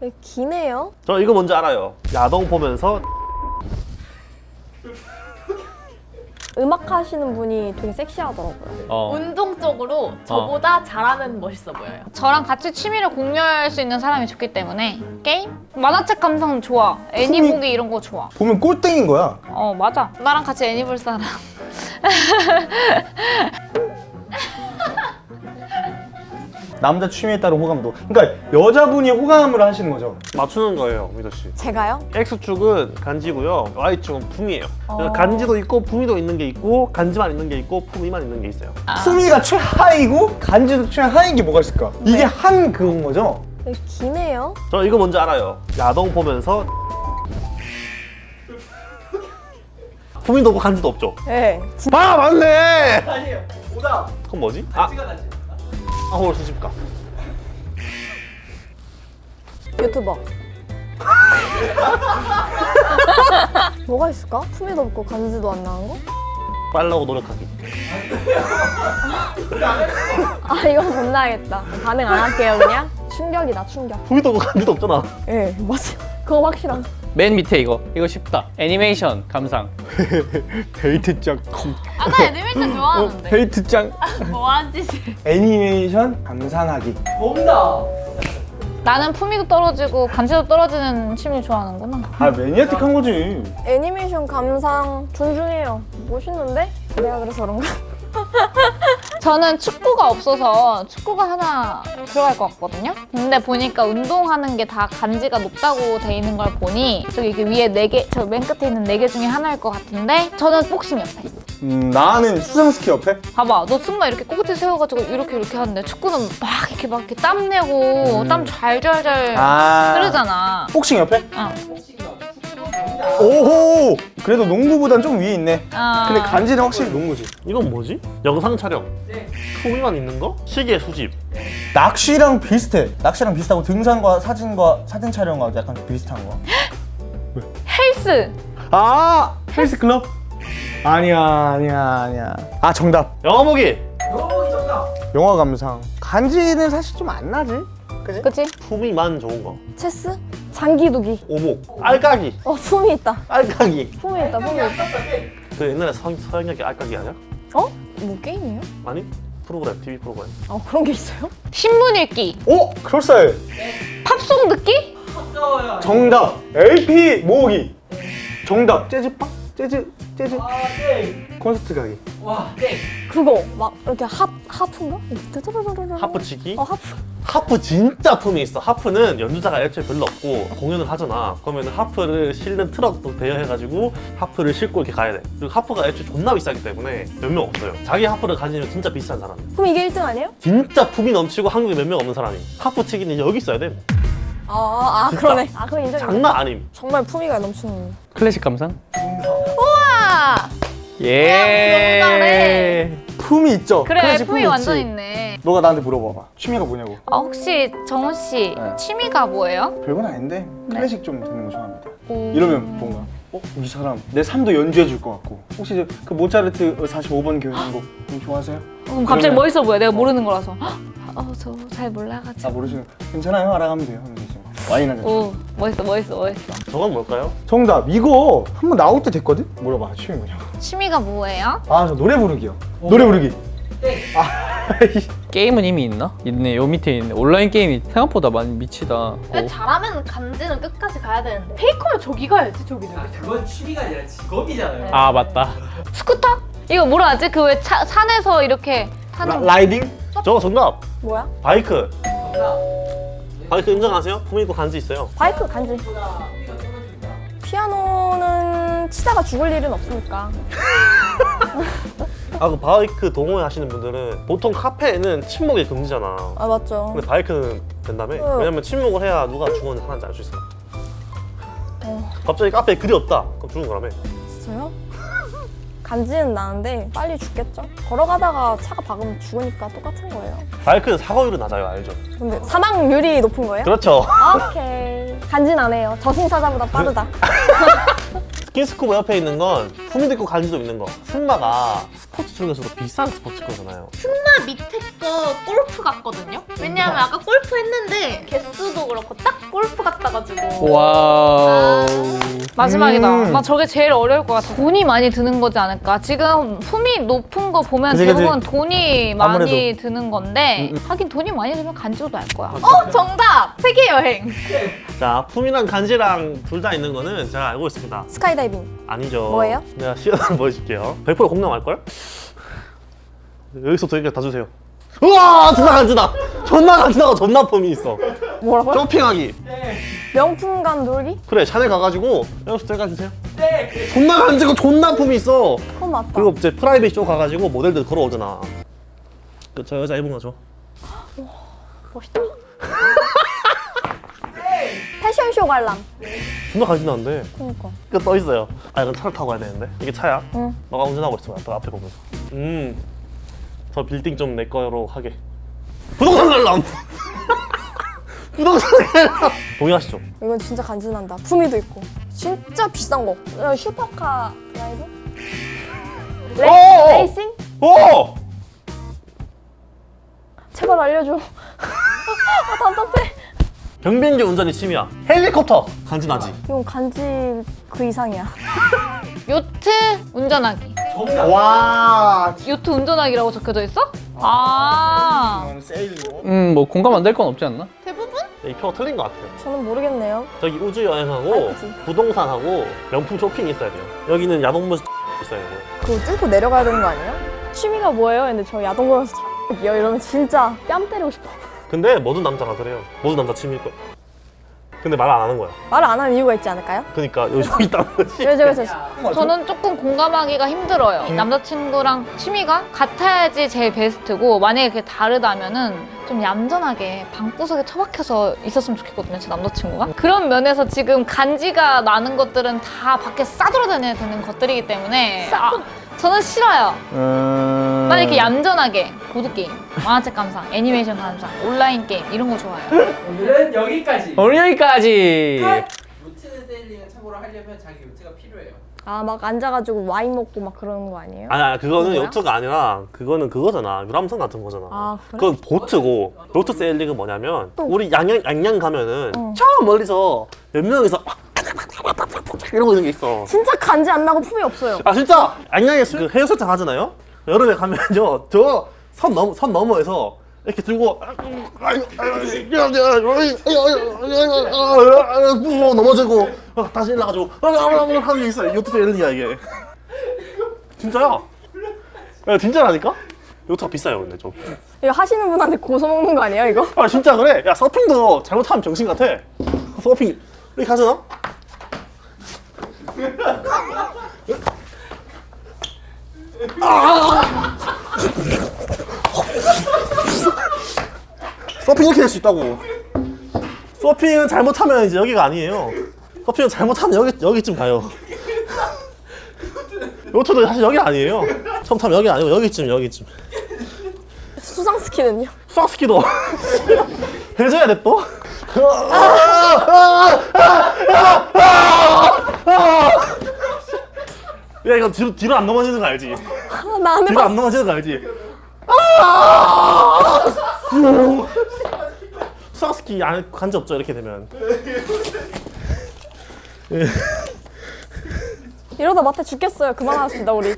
왜 기네요? 저 이거 뭔지 알아요. 야동 보면서 음악 하시는 분이 되게 섹시하더라고요. 어. 운동적으로 저보다 잘하면 멋있어 보여요. 저랑 같이 취미를 공유할 수 있는 사람이 좋기 때문에 게임? 만화책 감상 좋아. 애니 보기 이런 거 좋아. 보면 꼴등인 거야. 어 맞아. 나랑 같이 애니 볼 사람. 남자 취미에 따른 호감도. 그러니까 여자분이 호감을 하시는 거죠. 맞추는 거예요, 미도 씨. 제가요? X축은 간지고요. Y축은 품이에요. 어. 간지도 있고 품이도 있는 게 있고 간지만 있는 게 있고 품이만 있는 게 있어요. 품위가 최하이고 간지도 최하인 게 뭐가 있을까? 이게 한 그건 거죠? 왜 기네요? 저 이거 뭔지 알아요. 야동 보면서 품이도 없고 간지도 없죠. 네. 아 맞네. 아니에요. 오답. 그건 뭐지? 아, 간지가 나지. 아홀 수집가. 유튜버. 뭐가 있을까? 품위도 없고 간지도 안 나는 거? 빨라고 노력하기. 아 이건 못 나겠다. 반응 안 할게요 그냥. 충격이다 충격. 품이도 없고 간지도 없잖아. 예 네, 맞아. 그거 확실함. 맨 밑에 이거. 이거 쉽다. 애니메이션 감상. 데이트장. 아나 애니메이션 좋아하는데. 데이트장. 뭐하는 짓을. 애니메이션 감상하기. 뭔다. 나는 품위도 떨어지고 간지도 떨어지는 취미 좋아하는구나. 아 매니아틱한 거지. 애니메이션 감상 존중해요. 멋있는데? 내가 그래서 그런가? 저는 축구가 없어서 축구가 하나 들어갈 것 같거든요. 근데 보니까 운동하는 게 다 간지가 높다고 돼 있는 걸 보니 저기 이렇게 위에 네 개, 저 맨 끝에 있는 네 개 중에 하나일 것 같은데 저는 복싱 옆에. 음 나는 수상스키 옆에. 봐봐, 너 승마 이렇게 꼬꼬지 세워가지고 이렇게 이렇게 하는데 축구는 막 이렇게 막 이렇게 땀 내고 땀 잘잘잘 아. 흐르잖아. 복싱 옆에? 어. 오호. 그래도 농구보단 좀 위에 있네. 어. 근데 간지는 확실히 농구지. 이건 뭐지? 영상 촬영. 품이만 있는 거? 시계 수집. 낚시랑 비슷해. 낚시랑 비슷하고 등산과 사진과 사진 촬영과 약간 비슷한 거. 헬스. 아 헬스 클럽? 아니야 아니야 아니야. 아 정답. 영화 보기. 여러분이 정답. 영화 감상. 간지는 사실 좀 안 나지. 그지? 그치? 품이만 좋은 거. 체스? 장기두기. 오목. 알까기. 어 품이 있다. 알까기. 품이 있다 품이 있다. 그 옛날에 서, 서영역의 알까기 아니야? 어? 뭐 게임이에요? 아니? 프로그램, TV 프로그램. 아 그런 게 있어요? 신문 읽기. 오 그럴싸해. 팝송 듣기? 정답. LP 모으기. 정답. 재즈빵? 재즈 재즈 아, 네. 콘서트 가기. 와, 네. 그거 막 이렇게 하 하프인가? 뜨르르르르르. 하프 치기. 어 하프. 하프 진짜 품이 있어. 하프는 연주자가 애초에 별로 없고 공연을 하잖아. 그러면 하프를 실는 트럭도 대여해가지고 하프를 싣고 이렇게 가야 돼. 그리고 하프가 애초에 존나 비싸기 때문에 몇 명 없어요. 자기 하프를 가지면 진짜 비싼 사람. 그럼 이게 1등 아니에요? 진짜 품이 넘치고 한국에 몇 명 없는 사람이. 하프 치기는 여기 있어야 돼. 아, 아, 아 그러네. 아 그럼 인정. 인정. 장난 아님. 정말 품위가 넘치는. 클래식 감상? 아, 예. 잘해. 품이 있죠. 그래, 품이 있지. 완전 있네. 너가 나한테 물어봐봐. 취미가 뭐냐고. 아, 혹시 정우 씨 네. 취미가 뭐예요? 별건 아닌데 네. 클래식 좀 듣는 거 좋아합니다. 오. 이러면 뭔가 어? 이 사람 내 삶도 연주해 줄 것 같고 혹시 저- 그 모차르트 45번 교향곡 좀 좋아하세요? 그럼 갑자기 그러면- 멋있어 보여. 내가 모르는 거라서. 어, 저 잘 몰라가지고. 아 모르시는 괜찮아요 알아가면 돼요 와인 한잔 오, 멋있어, 멋있어, 멋있어. 저건 뭘까요? 정답 이거 한 번 나올 때 됐거든? 물어봐 취미 뭐냐고 취미가 뭐예요? 아 저 노래 부르기요 노래 부르기 게임은 이미 있나? 있네. 요 밑에 있네. 온라인 게임이 생각보다 많이 미치다. 근데 잘하면 간지는 끝까지 가야 되는데 페이커면 저기 가야지 저기 저기. 그건 취미가 아니라 직업이잖아요. 아, 맞다. 스쿠터? 이거 뭐라 하지? 그 왜 산에서 이렇게 타는 riding 저거 정답. 뭐야? 바이크. 정답. 바이크 인정하세요? 품이 있고 간지 있어요. 바이크 간지. 피아노는 치다가 죽을 일은 없으니까. 아 그 바이크 동호회 하시는 분들은 보통 카페에는 침묵이 금지잖아. 아 맞죠. 근데 바이크는 된다며? 어. 왜냐면 침묵을 해야 누가 죽었는지 하나인지 알 수 있어. 어. 갑자기 카페에 글이 없다. 그럼 죽은 거라며. 진짜요? 간지는 나는데 빨리 죽겠죠? 걸어가다가 차가 박으면 죽으니까 똑같은 거예요. 바이크는 사고율은 낮아요, 알죠? 근데 사망률이 높은 거예요? 그렇죠. 오케이. 간지 나네요. 저승사자보다 빠르다. 스킨스쿠버 옆에 있는 건 품위도 있고 간지도 있는 거. 승마가 스포츠 중에서도 비싼 스포츠 거잖아요. 나 밑에 거 골프 같거든요? 왜냐면 아까 골프 했는데 개수도 그렇고 딱 골프 같아가지고 와우. 마지막이다. 음. 나 저게 제일 어려울 것 같아. 돈이 많이 드는 거지 않을까? 지금 품위 높은 거 보면 그치, 그치. 대부분 돈이 많이 아무래도. 드는 건데 음, 하긴 돈이 많이 들면 간지도 날 거야. 어 정답! 세계여행 자, 품위랑 간지랑 둘 다 있는 거는 제가 알고 있습니다. 스카이다이빙. 아니죠. 뭐예요? 내가 시연을 보여줄게요. 100% 공감할걸? 여기서부터 여기까지 다 주세요. 우와! 존나 간지나! 존나 간지나고 존나 품이 있어. 뭐라고요? 쇼핑하기. 명품관 놀기? 그래, 샤넬 가가지고 여기서부터 여기까지 주세요. 네. 존나 간지고 존나 품위 있어. 그건 맞다. 그리고 이제 private 쇼 가가지고 모델들 걸어오잖아. 그 저 여자 거 줘. 멋있다. 패션쇼 관람. 존나 간지나는데. 그니까. 이거 떠 있어요. 아 이건 차를 타고 가야 되는데. 이게 차야. 응. 너가 운전하고 있어. 또 앞에 보면서. 음. 저 빌딩 좀 내 거로 하게. 부동산 관람. 부동산. 동의하시죠? 이건 진짜 간지난다. 품위도 있고. 진짜 비싼 거. 야, 슈퍼카 드라이브? 오! 레, 레이싱? 오! 제발 알려줘. 아, 답답해. 경비행기 운전이 취미야. 헬리콥터 간지나지. 이건 간지 그 이상이야. 요트 운전하기. 와. 요트 운전하기라고 적혀져 있어? 아. 세일링. 음, 뭐 공감 안 될 건 없지 않나? 이 표가 틀린 것 같아요. 저는 모르겠네요. 저기 우주 여행하고 아니지. 부동산하고 명품 쇼핑이 있어야 돼요. 여기는 야동물 있어야 돼요. 그거 뚫고 내려가야 되는 거 아니에요? 취미가 뭐예요? 근데 저 야동 보면서 이요 이러면 진짜 뺨 때리고 싶어. 근데 모든 남자가 그래요. 모든 남자 취미일 거야. 근데 말 안 하는 거야. 말을 안 하는 이유가 있지 않을까요? 그러니까 요즘 있다는 거지. 왜죠, 왜죠? 저는 조금 공감하기가 힘들어요. 음. 남자친구랑 취미가 같아야지 제일 베스트고 만약에 그게 다르다면은 좀 얌전하게 방구석에 처박혀서 있었으면 좋겠거든요, 제 남자친구가. 그런 면에서 지금 간지가 나는 것들은 다 밖에 싸돌아다녀야 되는 것들이기 때문에 아, 저는 싫어요. 음. 난 이렇게 얌전하게 보드게임, 만화책 감상, 애니메이션 감상, 온라인 게임 이런 거 좋아해요. 오늘은 여기까지. 오늘 여기까지. 요트 세일링은 참고로 하려면 자기 요트가 필요해요. 아, 막 앉아가지고 와인 먹고 막 그러는 거 아니에요? 아니, 아니 그거는 뭐야? 요트가 아니라 그거는 그거잖아. 유람선 같은 거잖아. 아, 그래? 그건 보트고 요트 세일링은 뭐냐면 우리 양양 양양 가면은 응. 저 멀리서 몇 명이서 이러고 있는 게 있어. 진짜 간지 안 나고 품이 없어요. 아 진짜 양양에 수- 그 해수욕장 하잖아요. 여름에 가면요 저 선넘선 너머에서 이렇게 들고 넘어지고 다시 일어나가지고 하는 게 있어요. 요트 세일링이야 이게. 진짜야? 야 진짜라니까? 요트가 비싸요 근데 좀. 이거 하시는 분한테 고소 먹는 거 아니에요, 이거? 아 진짜 그래. 야 서핑도 잘못하면 병신 같아. 서핑 이렇게 하잖아. 서핑 이렇게 될 수 있다고. 서핑은 잘못하면 이제 여기가 아니에요. 서핑은 잘못하면 여기 여기쯤 가요. 요트도 사실 여기 아니에요. 처음 타면 여기 아니고 여기쯤 여기쯤. 수상 스키는요? 수학스키도 해줘야 돼 또? 야 이거 뒤로 뒤로 안 넘어지는 거 알지? 아, 나안 뒤로 해봤어. 안 넘어지는 거 알지? 수학스키 안 간지 없죠 이렇게 되면 이러다 마태 죽겠어요. 그만합시다, 우리.